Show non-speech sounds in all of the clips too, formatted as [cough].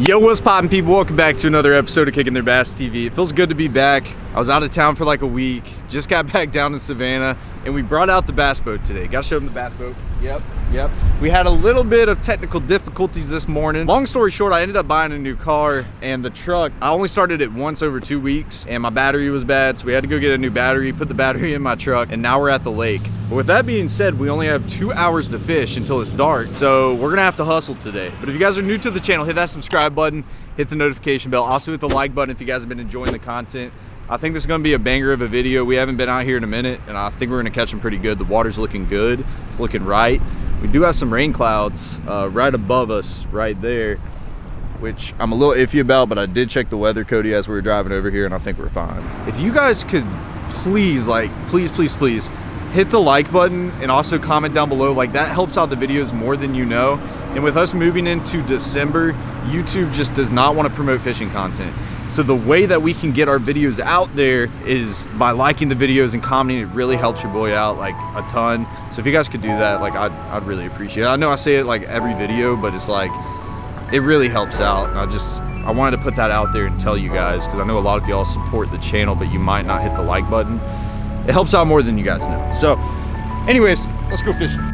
Yo, what's poppin' people? Welcome back to another episode of Kicking Their Bass TV. It feels good to be back. I was out of town for like a week, just got [laughs] back down in Savannah, and we brought out the bass boat today. Got to show them the bass boat. Yep, yep. We had a little bit of technical difficulties this morning. Long story short, I ended up buying a new car, and the truck, I only started it once over two weeks, and my battery was bad, so we had to go get a new battery, put the battery in my truck, and now we're at the lake. But with that being said, we only have two hours to fish until it's dark, so we're gonna have to hustle today. But if you guys are new to the channel, hit that subscribe button, hit the notification bell, also hit the like button if you guys have been enjoying the content. I think this is gonna be a banger of a video. We haven't been out here in a minute, and I think we're gonna catch them pretty good. The water's looking good, it's looking right. We do have some rain clouds uh, right above us, right there, which I'm a little iffy about, but I did check the weather, Cody, as we were driving over here, and I think we're fine. If you guys could please, like, please, please, please, hit the like button and also comment down below like that helps out the videos more than you know and with us moving into december youtube just does not want to promote fishing content so the way that we can get our videos out there is by liking the videos and commenting. It really helps your boy out like a ton. So if you guys could do that like i'd, I'd really appreciate it. I know i say it like every video but it's like it really helps out. And i just i wanted to put that out there and tell you guys because i know a lot of y'all support the channel but you might not hit the like button. It helps out more than you guys know. So anyways, let's go fishing.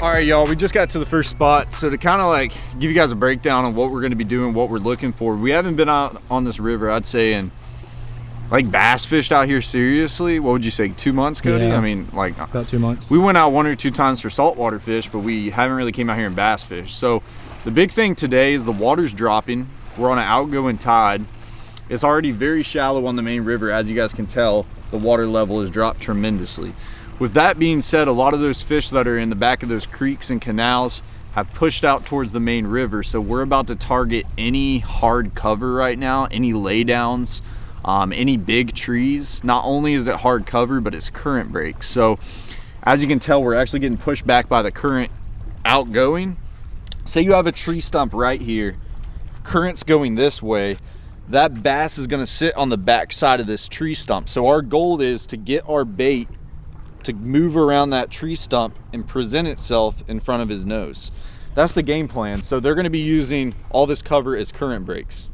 All right y'all we just got to the first spot. So to kind of like give you guys a breakdown on what we're going to be doing what we're looking for we haven't been out on this river i'd say in like bass fished out here seriously. What would you say two months cody? Yeah, i mean like uh, about two months. we went out one or two times for saltwater fish but we haven't really came out here and bass fish so the big thing today is the water's dropping. We're on an outgoing tide. It's already very shallow on the main river as you guys can tell. The water level has dropped tremendously with that being said, a lot of those fish that are in the back of those creeks and canals have pushed out towards the main river. So we're about to target any hard cover right now, any laydowns, um, any big trees. Not only is it hard cover, but it's current breaks. So as you can tell, we're actually getting pushed back by the current outgoing. Say you have a tree stump right here, current's going this way, that bass is gonna sit on the back side of this tree stump. So our goal is to get our bait to move around that tree stump and present itself in front of his nose. That's the game plan. So they're gonna be using all this cover as current breaks.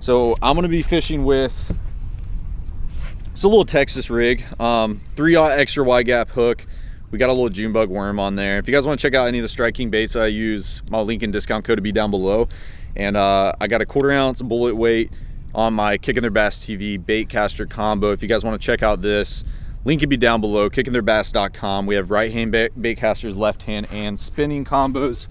So I'm gonna be fishing with, it's a little Texas rig, um, 3-aught extra wide gap hook. We got a little June bug worm on there. If you guys wanna check out any of the striking baits I use, my link and discount code will be down below. And uh, I got a quarter ounce bullet weight on my Kicking Their Bass TV bait caster combo. If you guys wanna check out this, Link can be down below, kickingtheirbass.com. We have right hand bait casters, left hand and spinning combos,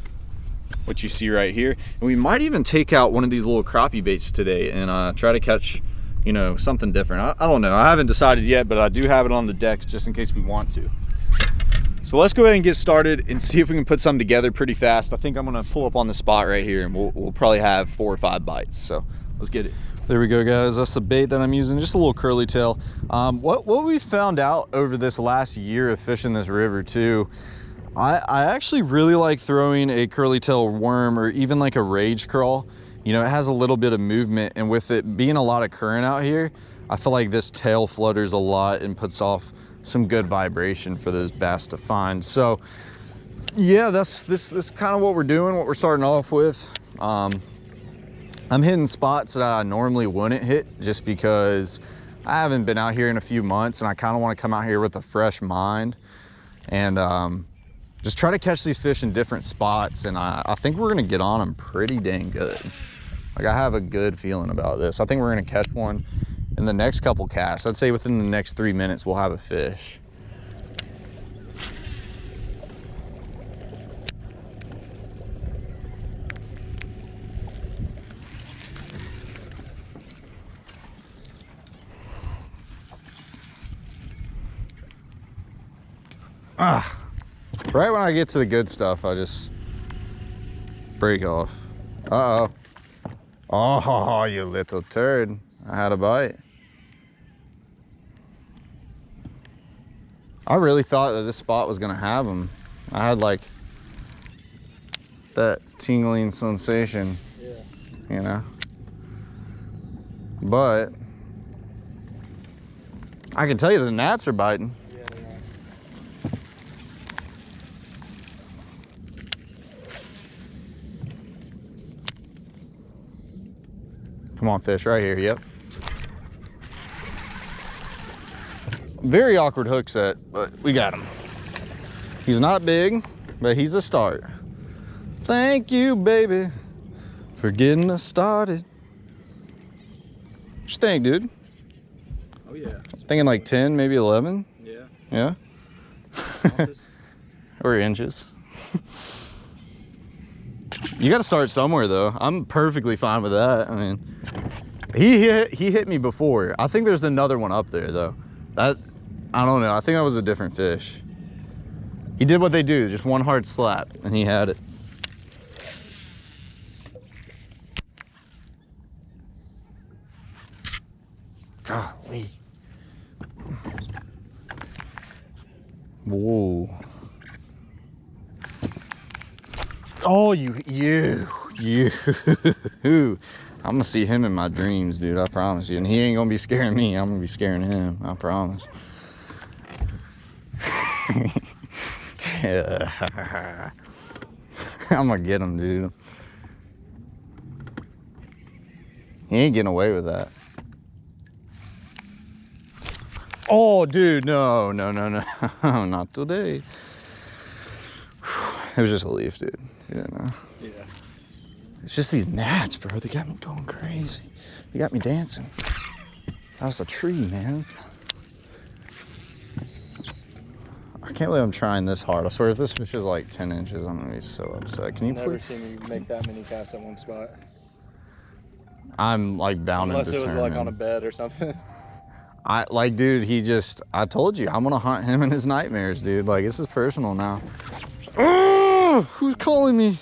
which you see right here. And we might even take out one of these little crappie baits today and uh, try to catch, you know, something different. I, I don't know, I haven't decided yet, but I do have it on the deck just in case we want to. So let's go ahead and get started and see if we can put something together pretty fast. I think I'm gonna pull up on the spot right here and we'll, we'll probably have four or five bites. So let's get it. There we go, guys. That's the bait that I'm using, just a little curly tail. Um, what, what we found out over this last year of fishing this river too, I, I actually really like throwing a curly tail worm or even like a rage crawl. You know, it has a little bit of movement and with it being a lot of current out here, I feel like this tail flutters a lot and puts off some good vibration for those bass to find. So yeah, that's this, this kind of what we're doing, what we're starting off with. Um, I'm hitting spots that I normally wouldn't hit just because I haven't been out here in a few months and I kind of want to come out here with a fresh mind and um, just try to catch these fish in different spots. And I, I think we're going to get on them pretty dang good. Like I have a good feeling about this. I think we're going to catch one in the next couple casts. I'd say within the next three minutes, we'll have a fish. Ah, right when I get to the good stuff, I just break off. Uh-oh. Oh, you little turd. I had a bite. I really thought that this spot was gonna have them. I had like that tingling sensation, Yeah. you know? But I can tell you the gnats are biting. Yeah, they are. Come on, fish, right here, yep. Very awkward hook set, but we got him. He's not big, but he's a start. Thank you, baby, for getting us started. What you think, dude? Oh yeah. Thinking like 10, maybe 11? Yeah. Yeah? [laughs] Or inches. [laughs] you got to start somewhere, though. I'm perfectly fine with that. I mean, he hit, he hit me before. I think there's another one up there, though. That, I don't know. I think that was a different fish. He did what they do, just one hard slap, and he had it. Golly. Whoa. Oh, you, you, you. I'm gonna see him in my dreams, dude. I promise you. And he ain't gonna be scaring me. I'm gonna be scaring him. I promise. [laughs] I'm gonna get him, dude. He ain't getting away with that. Oh, dude, no, no, no, no, [laughs] not today. [sighs] It was just a leaf, dude. You know. Yeah. It's just these gnats, bro. They got me going crazy. They got me dancing. That was a tree, man. I can't believe I'm trying this hard. I swear, if this fish is like 10 inches, I'm gonna be so upset. Can you Never please? seen you make that many casts at one spot. I'm like bound Unless and it was like on a bed or something. [laughs] I like, dude. He just. I told you, I'm gonna hunt him in his nightmares, dude. Like this is personal now. [laughs] Oh, who's calling me?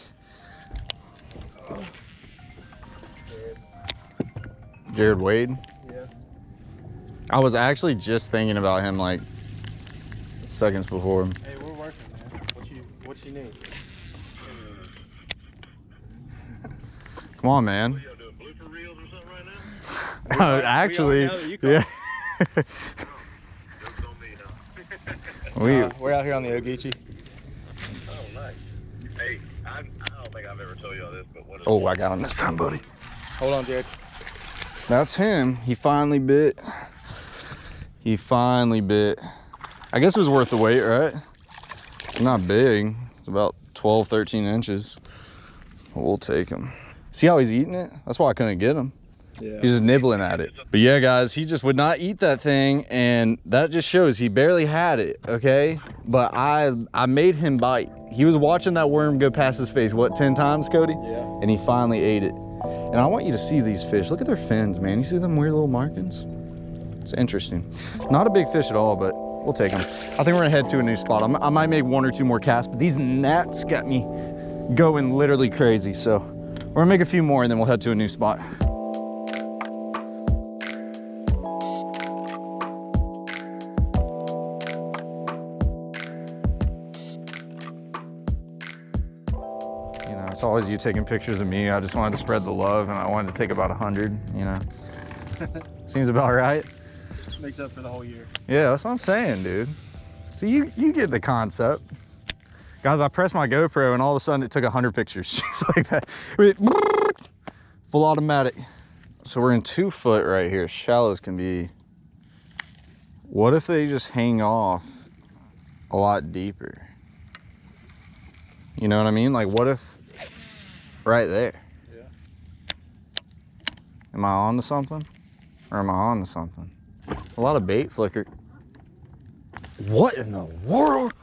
Jared Wade. yeah. I was actually just thinking about him like seconds before. Hey, we're working, man. What you what you need? Come on, man. Y'all doing blooper reels or something right? [laughs] Uh, actually, know that you call. yeah. [laughs] [laughs] Jokes on me now. we Uh, we're out here on the Ogeechee. Oh, nice. Hey, I, I don't think I've ever told y'all this, but what is Oh, I got him this time, buddy. Hold on, Jared. That's him. He finally bit. He finally bit. I guess it was worth the wait, right? Not big. It's about 12, 13 inches. We'll take him. See how he's eating it? That's why I couldn't get him. Yeah. He's just nibbling at it. But yeah, guys, he just would not eat that thing, and that just shows he barely had it, okay? But I I made him bite. He was watching that worm go past his face, what, 10 times, Cody? Yeah. And he finally ate it. And I want you to see these fish. Look at their fins, man. You see them weird little markings? It's interesting. Not a big fish at all, but we'll take them. I think we're gonna head to a new spot. I'm, I might make one or two more casts, but these gnats got me going literally crazy. So we're gonna make a few more and then we'll head to a new spot. It's always you taking pictures of me. I just wanted to spread the love and I wanted to take about a 100, you know. [laughs] Seems about right. Makes up for the whole year. Yeah, that's what I'm saying, dude. See, you, you get the concept. Guys, I pressed my GoPro and all of a sudden it took 100 pictures [laughs] just like that. [laughs] Full automatic. So we're in two foot right here. Shallows can be. What if they just hang off a lot deeper? You know what I mean? Like, what if right there? Yeah. Am I on to something? Or am I on to something? A lot of bait flicker. What in the world?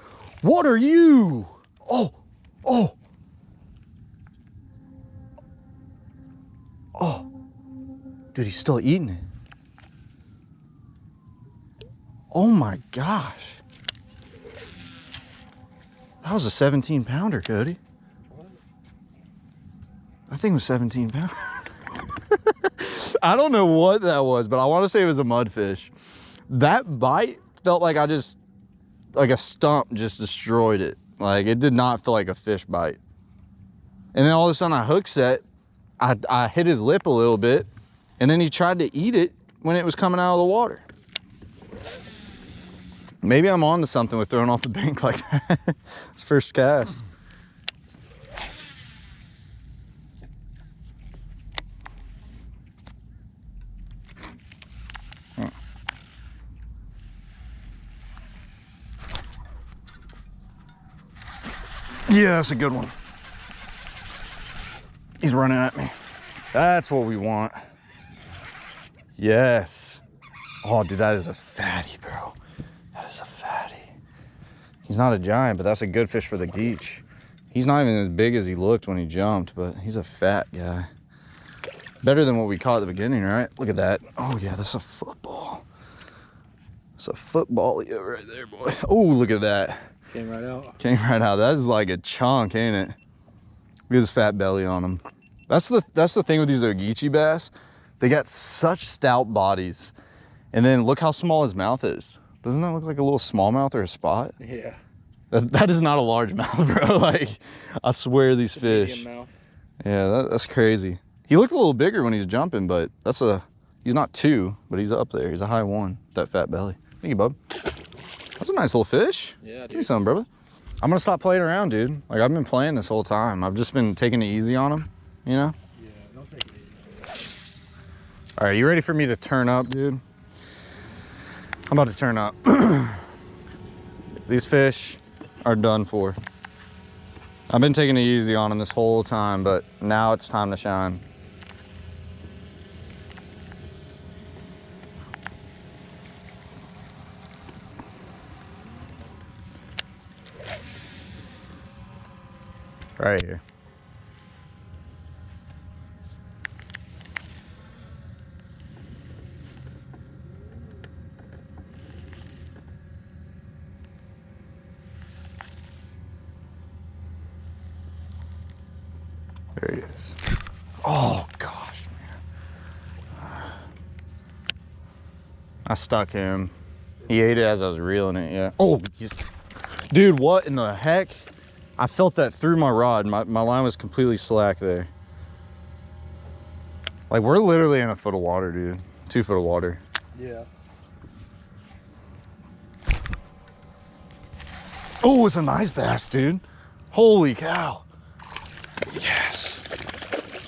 What are you? Oh, oh. Oh. Dude, he's still eating it. Oh my gosh. That was a 17 pounder, Cody. That thing was 17 pounds. [laughs] I don't know what that was, but I want to say it was a mudfish. That bite felt like I just, like a stump just destroyed it. Like it did not feel like a fish bite. And then all of a sudden I hook set, I, I hit his lip a little bit, and then he tried to eat it when it was coming out of the water. Maybe I'm on to something with throwing off the bank [laughs] like that. it's first cast. Yeah, that's a good one. He's running at me. That's what we want. Yes. Oh, dude, that is a fatty, bro. That is a fatty. He's not a giant, but that's a good fish for the geech. He's not even as big as he looked when he jumped, but he's a fat guy. Better than what we caught at the beginning, right? Look at that. Oh, yeah, that's a football. It's a football right there, boy. [laughs] Oh, look at that. Came right out. Came right out. That is like a chunk, ain't it? Look at his fat belly on him. That's the that's the thing with these Ogeechee bass. They got such stout bodies. And then look how small his mouth is. Doesn't that look like a little smallmouth or a spot? Yeah. That, that is not a large [laughs] mouth, bro. Like, I swear these fish. Yeah, that, that's crazy. He looked a little bigger when he was jumping, but that's a, he's not two, but he's up there. He's a high one, that fat belly. Thank you, bub. That's a nice little fish. Yeah, Give me dude. some, brother. I'm gonna stop playing around, dude. Like I've been playing this whole time. I've just been taking it easy on him, you know? Yeah, don't take it easy. All right, you ready for me to turn up, dude? I'm about to turn up. [clears throat] These fish are done for. I've been taking it easy on them this whole time, but now it's time to shine. Right here. There he is. Oh gosh, man. I stuck him. He ate it as I was reeling it, yeah. Oh, dude, what in the heck? I felt that through my rod. My, my line was completely slack there. Like, we're literally in a foot of water, dude. Two foot of water. Yeah. Oh, it's a nice bass, dude. Holy cow. Yes.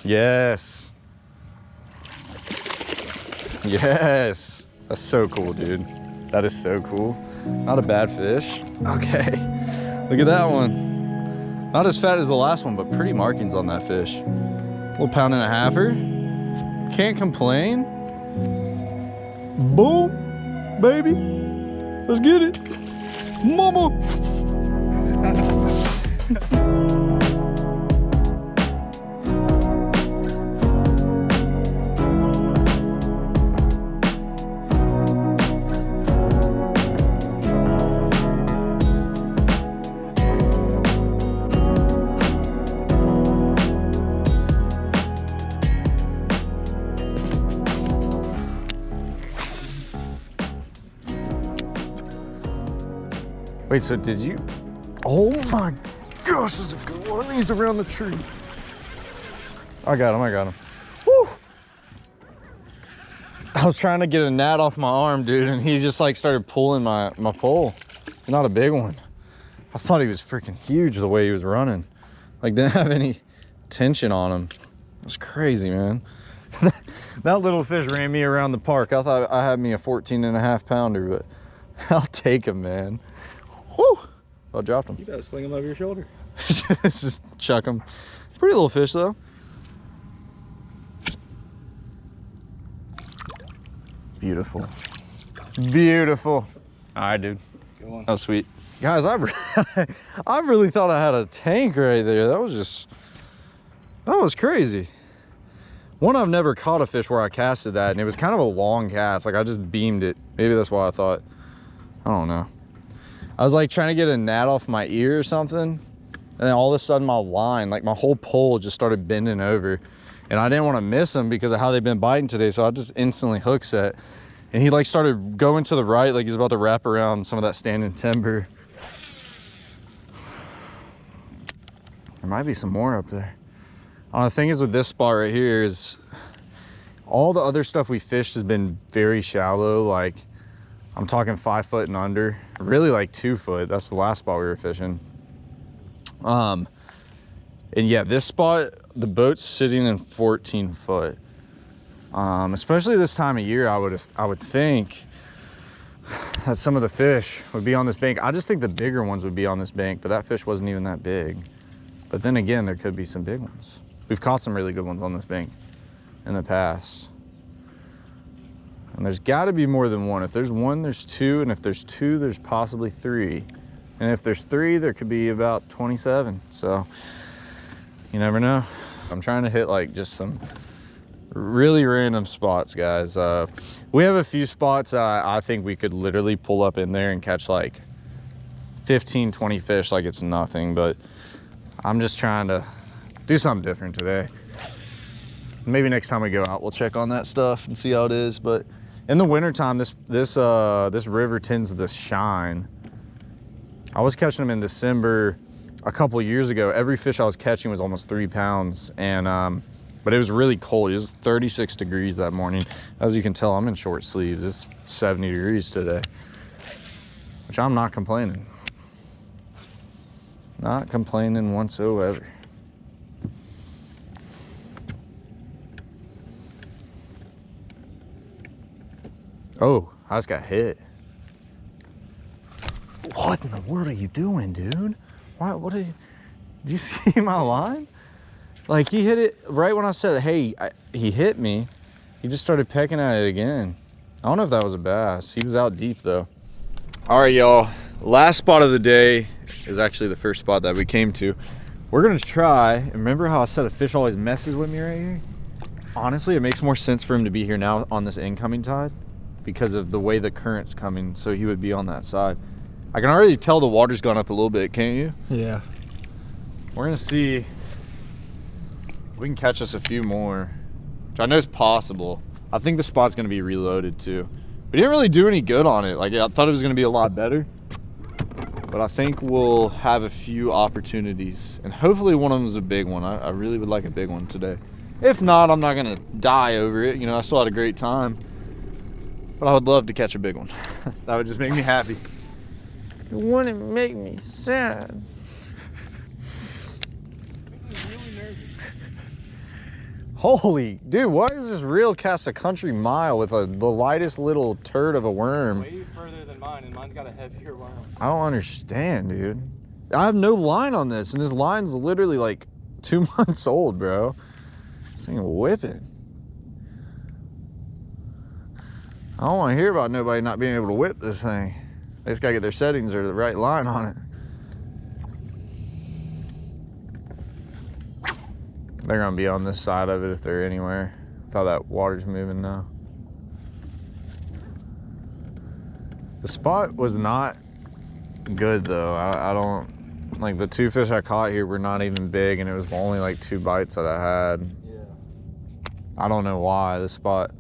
Yes. Yes. That's so cool, dude. That is so cool. Not a bad fish. Okay. Look at that one. Not as fat as the last one, but pretty markings on that fish. little pound and a halfer. Can't complain. Boom, baby. Let's get it. Mama. [laughs] Wait, so did you? Oh my gosh, there's a good one. He's around the tree. I got him, I got him. Woo! I was trying to get a gnat off my arm, dude, and he just like started pulling my, my pole. Not a big one. I thought he was freaking huge the way he was running. Like [laughs] didn't have any tension on him. It was crazy, man. [laughs] that little fish ran me around the park. I thought I had me a 14 and a half pounder, but [laughs] I'll take him, man. Whew. So I dropped him. You better sling him over your shoulder. [laughs] Just chuck him. Pretty little fish though. Beautiful. Beautiful. All right, dude. Good one. That was sweet. Guys, I, re- [laughs] I really thought I had a tank right there. That was just, that was crazy. One, I've never caught a fish where I casted that, and it was kind of a long cast. Like I just beamed it. Maybe that's why I thought, I don't know. I was like trying to get a gnat off my ear or something. And then all of a sudden my line, like my whole pole just started bending over. and I didn't want to miss him because of how they've been biting today. So I just instantly hook set, and he like started going to the right, like he's about to wrap around some of that standing timber. There might be some more up there. Uh, the thing is with this spot right here is all the other stuff we fished has been very shallow. Like I'm talking five foot and under, really like two foot. That's the last spot we were fishing. Um, and yeah, this spot, the boat's sitting in 14 foot. Um, especially this time of year, I would I would think that some of the fish would be on this bank. I just think the bigger ones would be on this bank, but that fish wasn't even that big. But then again, there could be some big ones. We've caught some really good ones on this bank in the past. And there's got to be more than one. If there's one, there's two. And if there's two, there's possibly three. And if there's three, there could be about 27. So you never know. I'm trying to hit like just some really random spots, guys. Uh, we have a few spots uh, I think we could literally pull up in there and catch like 15, 20 fish like it's nothing. But I'm just trying to do something different today. Maybe next time we go out, we'll check on that stuff and see how it is. But in the wintertime, this this uh, this river tends to shine. I was catching them in December a couple years ago. Every fish I was catching was almost three pounds, and um, but it was really cold. It was 36 degrees that morning. As you can tell, I'm in short sleeves. It's 70 degrees today, which I'm not complaining. Not complaining whatsoever. Oh, I just got hit. What in the world are you doing, dude? Why, what you, did you [laughs] see my line? Like he hit it right when I said, hey, I, he hit me. He just started pecking at it again. I don't know if that was a bass. He was out deep though. All right, y'all. Last spot of the day is actually the first spot that we came to. We're gonna try, remember how I said a fish always messes with me right here? Honestly, it makes more sense for him to be here now on this incoming tide because of the way the current's coming, so he would be on that side. I can already tell the water's gone up a little bit, can't you? Yeah. We're gonna see if we can catch us a few more, which I know is possible. I think the spot's gonna be reloaded too. We didn't really do any good on it. Like I thought it was gonna be a lot better, but I think we'll have a few opportunities and hopefully one of them is a big one. I, I really would like a big one today. If not, I'm not gonna die over it. You know, I still had a great time, but I would love to catch a big one. [laughs] that would just make me happy. It wouldn't make me sad. Holy, dude, what is this reel cast a country mile with a, the lightest little turd of a worm? Way further than mine, and mine's got a heavier worm. I don't understand, dude. I have no line on this, and this line's literally like two [laughs] months old, bro. This thing whipping. I don't want to hear about nobody not being able to whip this thing. They just gotta get their settings or the right line on it. They're gonna be on this side of it if they're anywhere. Thought that water's moving now. The spot was not good though. I, I don't like the two fish I caught here were not even big, and it was only like two bites that I had. Yeah. I don't know why the spot.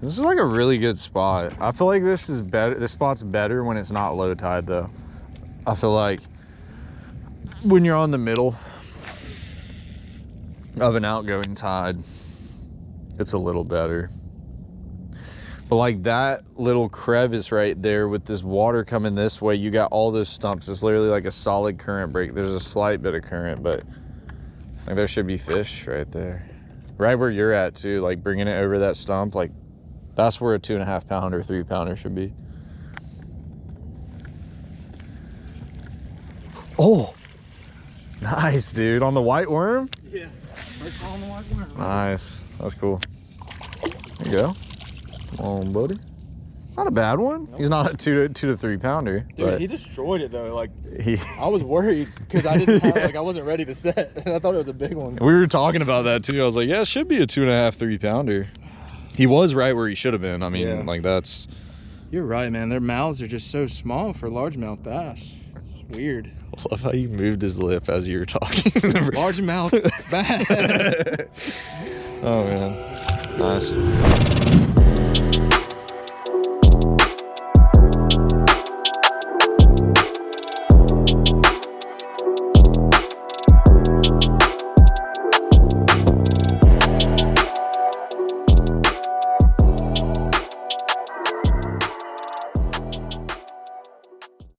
This is like a really good spot. I feel like this is better. This spot's better when it's not low tide though. I feel like when you're on the middle of an outgoing tide, it's a little better. But like that little crevice right there with this water coming this way, you got all those stumps. It's literally like a solid current break. There's a slight bit of current, but like there should be fish right there. Right where you're at too, like bringing it over that stump, like that's where a two and a half pounder, three pounder should be. Oh, nice, dude. On the white worm? Yeah. On the white worm. Nice. That's cool. There you go. Come on, buddy. Not a bad one. He's not a two to two to three pounder. Dude, but he destroyed it though. Like he, I was worried because I didn't have, Yeah. [laughs] like I wasn't ready to set, and [laughs] I thought it was a big one. we were talking about that too. I was like, yeah, it should be a two and a half, three pounder he was right where he should have been. I mean, yeah. like that's. You're right, man. Their mouths are just so small for largemouth bass. Weird. I [laughs] love how you moved his lip as you were talking. [laughs] largemouth [laughs] bass. oh man, nice.